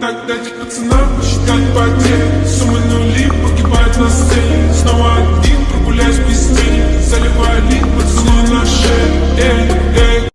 Так дайте пацанам посчитать потери